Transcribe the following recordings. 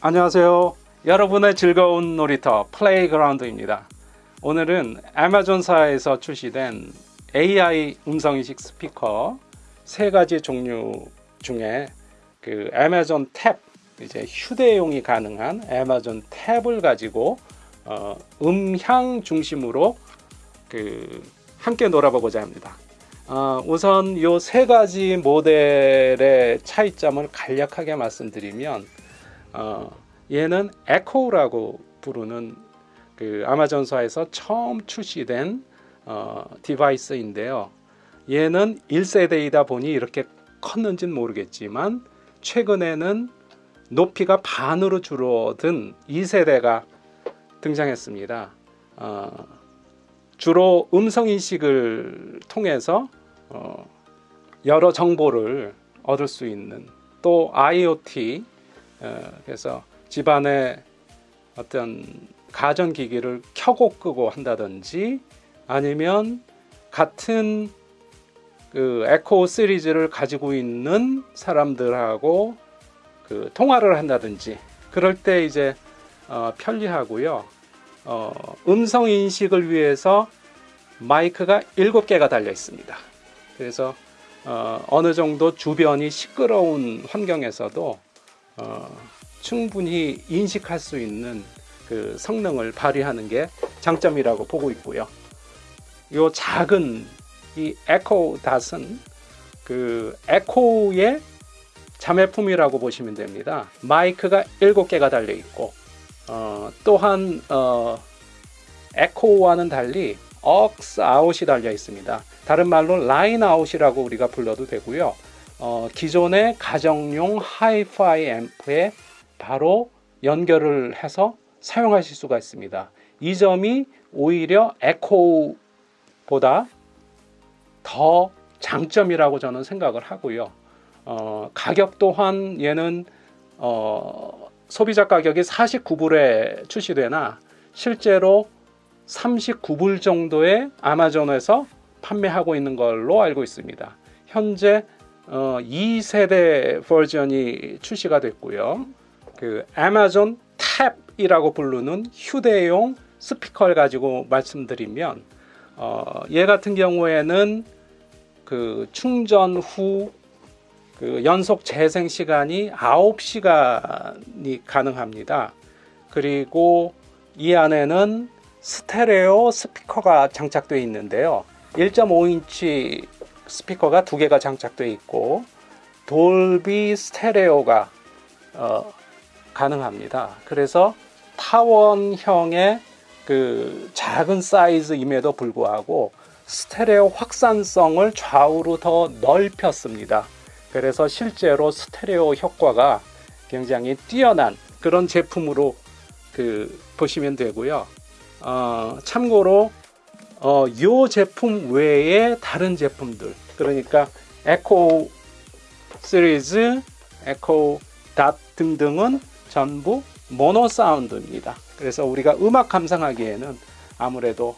안녕하세요. 여러분의 즐거운 놀이터 playground입니다. 오늘은 아마존사에서 출시된 AI 음성인식 스피커 세 가지 종류 중에 그 아마존 탭 이제 휴대용이 가능한 아마존 탭을 가지고 어, 음향 중심으로 그 함께 놀아보고자 합니다. 어, 우선 이 세 가지 모델의 차이점을 간략하게 말씀드리면 어, 얘는 에코라고 부르는 그 아마존사에서 처음 출시된 어, device인데요. 얘는 1세대이다 보니 이렇게 컸는지는 모르겠지만 최근에는 높이가 반으로 줄어든 2세대가 등장했습니다. 어, 주로 음성 인식을 통해서 어, 여러 정보를 얻을 수 있는 또 IoT 어, 그래서 집안에 어떤 가전기기를 켜고 끄고 한다든지 아니면 같은 그 에코 시리즈를 가지고 있는 사람들하고 그 통화를 한다든지 그럴 때 이제 어, 편리하고요. 어, 음성 인식을 위해서 마이크가 7개가 달려 있습니다. 그래서 어, 어느 정도 주변이 시끄러운 환경에서도 어, 충분히 인식할 수 있는 그 성능을 발휘하는 게 장점이라고 보고 있고요. 요 작은 이 에코 닷은 그 에코의 자매품이라고 보시면 됩니다. 마이크가 7개가 달려 있고 어, 또한 어, 에코와는 달리 억스 아웃이 달려 있습니다. 다른 말로 line out이라고 우리가 불러도 되고요. 어, 기존의 가정용 하이파이 앰프에 바로 연결을 해서 사용하실 수가 있습니다. 이 점이 오히려 에코보다 더 장점이라고 저는 생각을 하고요. 어, 가격 또한 얘는 어, 소비자 가격이 49불에 출시되나 실제로 39불 정도에 아마존에서 판매하고 있는 걸로 알고 있습니다. 현재 어, 2세대 버전이 출시가 됐고요. 그 아마존 탭이라고 부르는 휴대용 스피커를 가지고 말씀드리면 어, 얘 같은 경우에는 그 충전 후 그 연속 재생 시간이 9시간이 가능합니다. 그리고 이 안에는 스테레오 스피커가 장착되어 있는데요. 1.5인치 스피커가 두 개가 장착되어 있고 돌비 스테레오가 어, 가능합니다. 그래서 타원형의 그 작은 사이즈임에도 불구하고 스테레오 확산성을 좌우로 더 넓혔습니다. 그래서 실제로 스테레오 효과가 굉장히 뛰어난 그런 제품으로 그 보시면 되고요. 어, 참고로 어, 요 제품 외에 다른 제품들 그러니까 에코 시리즈, 에코 닷 등등은 전부 모노 사운드입니다. 그래서 우리가 음악 감상하기에는 아무래도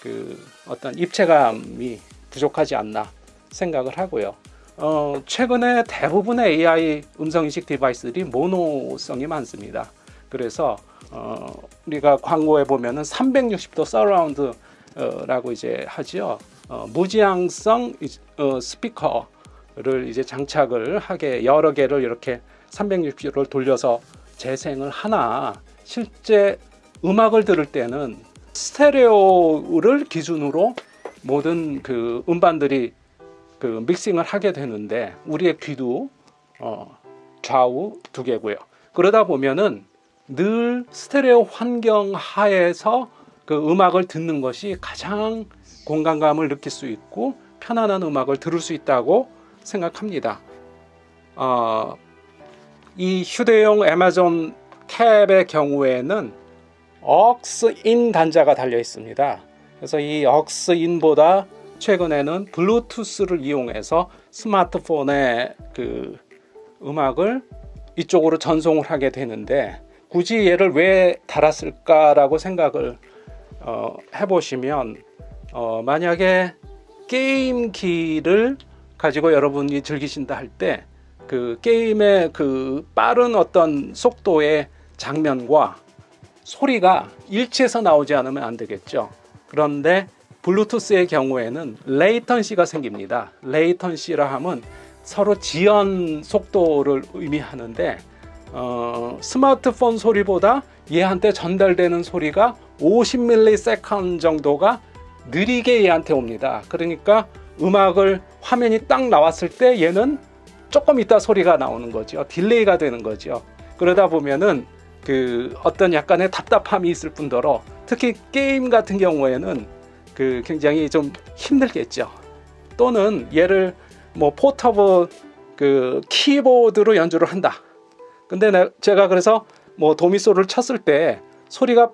그 어떤 입체감이 부족하지 않나 생각을 하고요. 어, 최근에 대부분의 AI 음성인식 device들이 모노성이 많습니다. 그래서 어, 우리가 광고에 보면은 360도 surround라고 이제 하죠. 어, 무지향성 어, 스피커를 이제 장착을 하게 여러 개를 이렇게 360도를 돌려서 재생을 하나 실제 음악을 들을 때는 스테레오를 기준으로 모든 그 음반들이 그 믹싱을 하게 되는데 우리의 귀도 어, 좌우 두 개고요. 그러다 보면은 늘 스테레오 환경 하에서 그 음악을 듣는 것이 가장 공간감을 느낄 수 있고 편안한 음악을 들을 수 있다고 생각합니다. 어, 이 휴대용 애마존 탭의 경우에는 억스인 단자가 달려 있습니다. 그래서 이 억스인보다 최근에는 블루투스를 이용해서 스마트폰에 그 음악을 이쪽으로 전송을 하게 되는데 굳이 얘를 왜 달았을까라고 생각을 어, 해보시면 어, 만약에 게임기를 가지고 여러분이 즐기신다 할 때 그 게임의 그 빠른 어떤 속도에 장면과 소리가 일치해서 나오지 않으면 안 되겠죠. 그런데 블루투스의 경우에는 레이턴시가 생깁니다. 레이턴시라 하면 서로 지연 속도를 의미하는데 어, 스마트폰 소리보다 얘한테 전달되는 소리가 50ms 정도가 느리게 얘한테 옵니다. 그러니까 음악을 화면이 딱 나왔을 때 얘는 조금 있다 소리가 나오는 거죠. delay가 되는 거죠. 그러다 보면은 그 어떤 약간의 답답함이 있을 뿐더러 특히 게임 같은 경우에는 그 굉장히 좀 힘들겠죠. 또는 얘를 뭐 portable 그 키보드로 연주를 한다. 근데 제가 그래서 뭐 도미소를 쳤을 때 소리가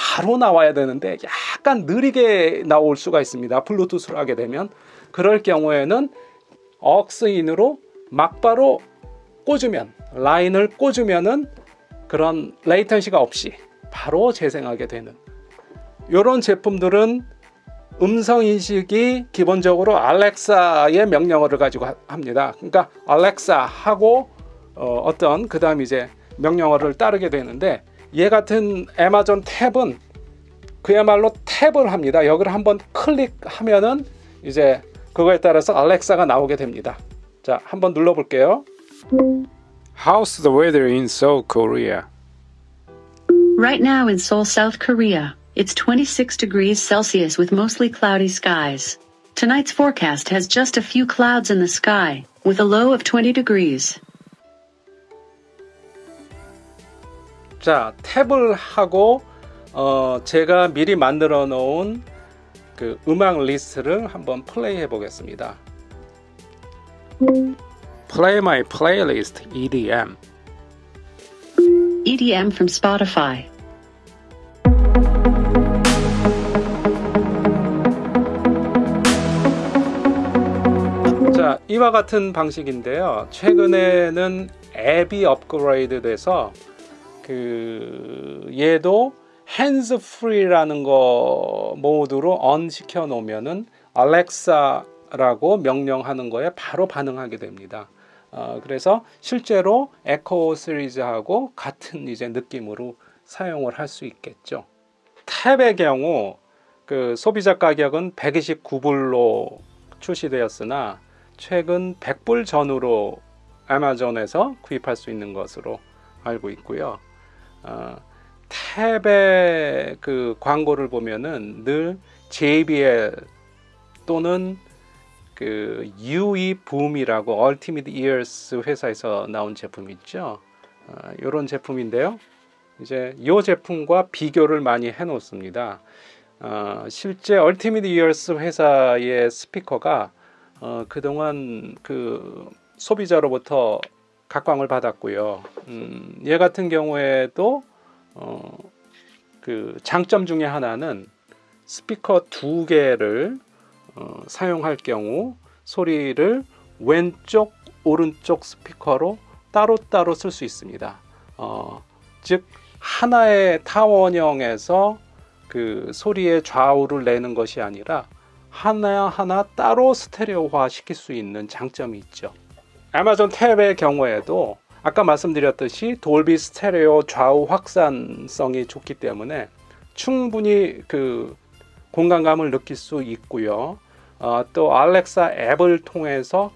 바로 나와야 되는데 약간 느리게 나올 수가 있습니다. 블루투스로 하게 되면 그럴 경우에는 억스인으로 막바로 꽂으면 라인을 꽂으면은 그런 레이턴시가 없이 바로 재생하게 되는 이런 제품들은 음성 인식이 기본적으로 알렉사의 명령어를 가지고 합니다. 그러니까 알렉사 하고 어, 떤그 다음 이제 명령어를 따르게 되는데 얘 같은 애마존 탭은 그야말로 탭을 합니다. 여기를 한번 클릭하면은 이제 그거에 따라서 알렉사가 나오게 됩니다. 자, 한번 눌러 볼게요. How's the weather in Seoul, Korea? Right now in Seoul, South Korea, it's 26 degrees Celsius with mostly cloudy skies. Tonight's forecast has just a few clouds in the sky, with a low of 20 degrees. 자, 탭을 하고 어, 제가 미리 만들어 놓은 그 음악 리스트를 한번 플레이 해 보겠습니다. Play my playlist EDM. EDM from Spotify. 자, 이와 같은 방식인데요. 최근에는 앱이 업그레이드 돼서 그 얘도 hands free라는 거 모드로 on 시켜 놓으면은 알렉사라고 명령하는 거에 바로 반응하게 됩니다. 어, 그래서 실제로 에코 시리즈하고 같은 이제 느낌으로 사용을 할 수 있겠죠. 탭의 경우 그 소비자 가격은 129불로 출시되었으나 최근 100불 전후로 아마존에서 구입할 수 있는 것으로 알고 있고요. 어, 탭의 그 광고를 보면은 늘 JBL 또는 그 UE 붐이라고 Ultimate Ears 회사에서 나온 제품 있죠. 어, 이런 제품인데요. 이제 이 제품과 비교를 많이 해 놓습니다. 어, 실제 Ultimate Ears 회사의 스피커가 어, 그동안 그 소비자로부터 각광을 받았고요. 음, 얘 같은 경우에도 어, 그 장점 중에 하나는 스피커 두 개를 어, 사용할 경우 소리를 왼쪽 오른쪽 스피커로 따로따로 쓸 수 있습니다. 어, 즉 하나의 타원형에서 그 소리의 좌우를 내는 것이 아니라 하나하나 따로 스테레오화 시킬 수 있는 장점이 있죠. 아마존 탭의 경우에도 아까 말씀드렸듯이 돌비 스테레오 좌우 확산성이 좋기 때문에 충분히 그 공간감을 느낄 수 있고요. 어, 또 알렉사 앱을 통해서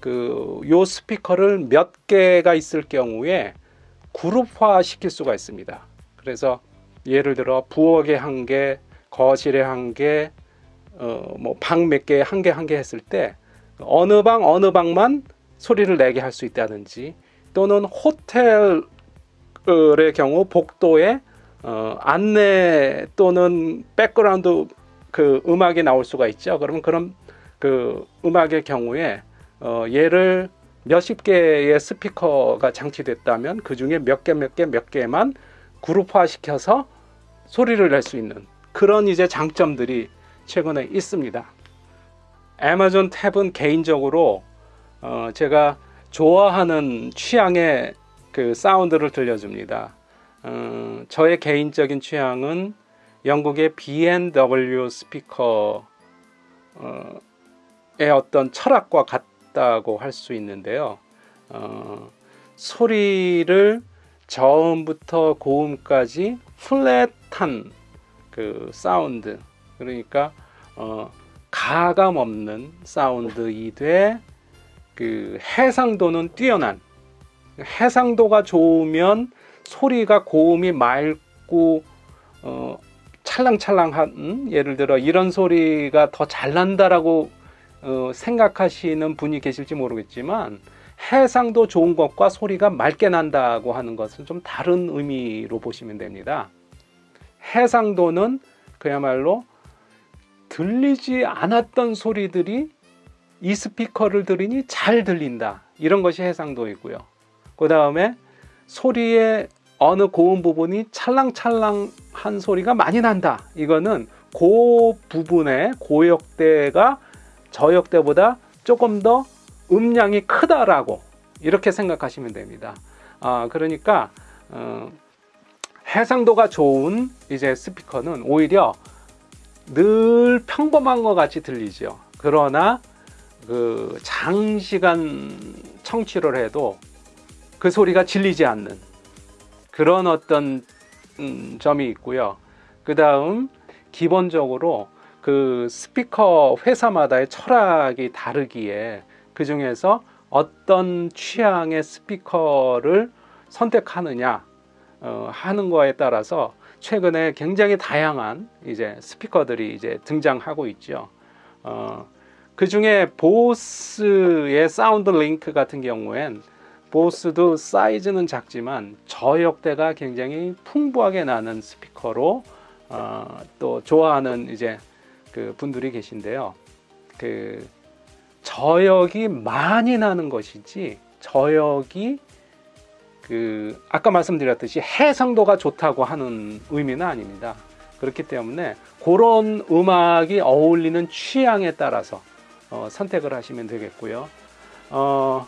그 요 스피커를 몇 개가 있을 경우에 그룹화 시킬 수가 있습니다. 그래서 예를 들어 부엌에 한 개, 거실에 한 개, 어, 뭐방 몇 개, 한 개, 한 개 했을 때 어느 방, 어느 방만 소리를 내게 할 수 있다든지 또는 호텔의 경우 복도에 어, 안내 또는 background 그 음악이 나올 수가 있죠. 그러면 그런 그 음악의 경우에 어, 얘를 몇십 개의 스피커가 장치됐다면 그 중에 몇 개, 몇 개, 몇 개만 그룹화 시켜서 소리를 낼 수 있는 그런 이제 장점들이 최근에 있습니다. 아마존 탭은 개인적으로 어, 제가 좋아하는 취향의 그 사운드를 들려줍니다. 어, 저의 개인적인 취향은 영국의 B&W 스피커의 어떤 철학과 같다고 할 수 있는데요. 어, 소리를 저음부터 고음까지 플랫한 그 사운드 그러니까 어, 가감 없는 사운드이되 그 해상도는 뛰어난 해상도가 좋으면 소리가 고음이 맑고 어, 찰랑찰랑한 예를 들어 이런 소리가 더 잘 난다라고 어, 생각하시는 분이 계실지 모르겠지만 해상도 좋은 것과 소리가 맑게 난다고 하는 것은 좀 다른 의미로 보시면 됩니다. 해상도는 그야말로 들리지 않았던 소리들이 이 스피커를 들으니 잘 들린다. 이런 것이 해상도이고요. 그 다음에 소리의 어느 고음 부분이 찰랑찰랑한 소리가 많이 난다. 이거는 고 부분의 고역대가 저역대보다 조금 더 음량이 크다라고 이렇게 생각하시면 됩니다. 아, 그러니까 어, 해상도가 좋은 이제 스피커는 오히려 늘 평범한 것 같이 들리죠. 그러나 그 장시간 청취를 해도 그 소리가 질리지 않는 그런 어떤 음, 점이 있고요. 그 다음 기본적으로 그 스피커 회사마다의 철학이 다르기에 그 중에서 어떤 취향의 스피커를 선택하느냐 어, 하는 거에 따라서 최근에 굉장히 다양한 이제 스피커들이 이제 등장하고 있죠. 어, 그 중에 보스의 사운드 링크 같은 경우엔 보스도 사이즈는 작지만 저역대가 굉장히 풍부하게 나는 스피커로 어, 또 좋아하는 이제 그 분들이 계신데요. 그 저역이 많이 나는 것이지 저역이 그 아까 말씀드렸듯이 해상도가 좋다고 하는 의미는 아닙니다. 그렇기 때문에 그런 음악이 어울리는 취향에 따라서 어, 선택을 하시면 되겠고요. 어,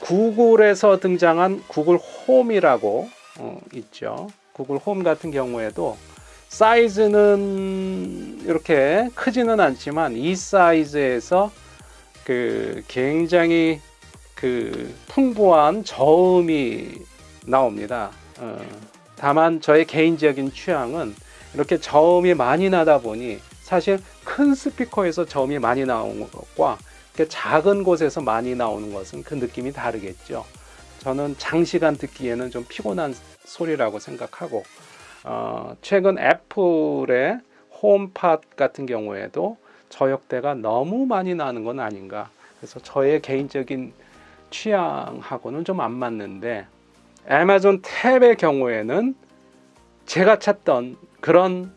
구글에서 등장한 구글 홈이라고 어, 있죠. 구글 홈 같은 경우에도 사이즈는 이렇게 크지는 않지만 이 사이즈에서 그 굉장히 그 풍부한 저음이 나옵니다. 어, 다만 저의 개인적인 취향은 이렇게 저음이 많이 나다 보니 사실 큰 스피커에서 저음이 많이 나오는 것과 작은 곳에서 많이 나오는 것은 그 느낌이 다르겠죠. 저는 장시간 듣기에는 좀 피곤한 소리라고 생각하고 어, 최근 애플의 홈팟 같은 경우에도 저역대가 너무 많이 나는 건 아닌가. 그래서 저의 개인적인 취향하고는 좀 안 맞는데 애마존 탭의 경우에는 제가 찾던 그런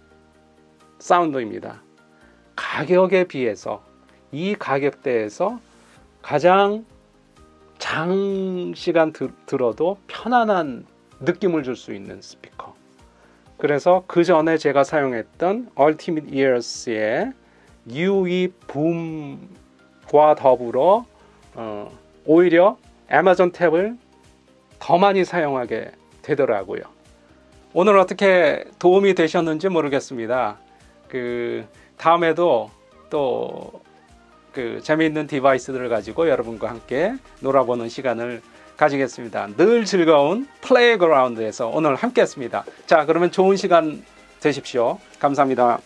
사운드입니다. 가격에 비해서 이 가격대에서 가장 장시간 들, 들어도 편안한 느낌을 줄 수 있는 스피커. 그래서 그 전에 제가 사용했던 Ultimate Ears의 UE 붐과 더불어 어, 오히려 애마존 탭을 더 많이 사용하게 되더라고요. 오늘 어떻게 도움이 되셨는지 모르겠습니다. 그 다음에도 또 그 재미있는 device들을 가지고 여러분과 함께 놀아보는 시간을 가지겠습니다. 늘 즐거운 playground에서 오늘 함께 했습니다. 자, 그러면 좋은 시간 되십시오. 감사합니다.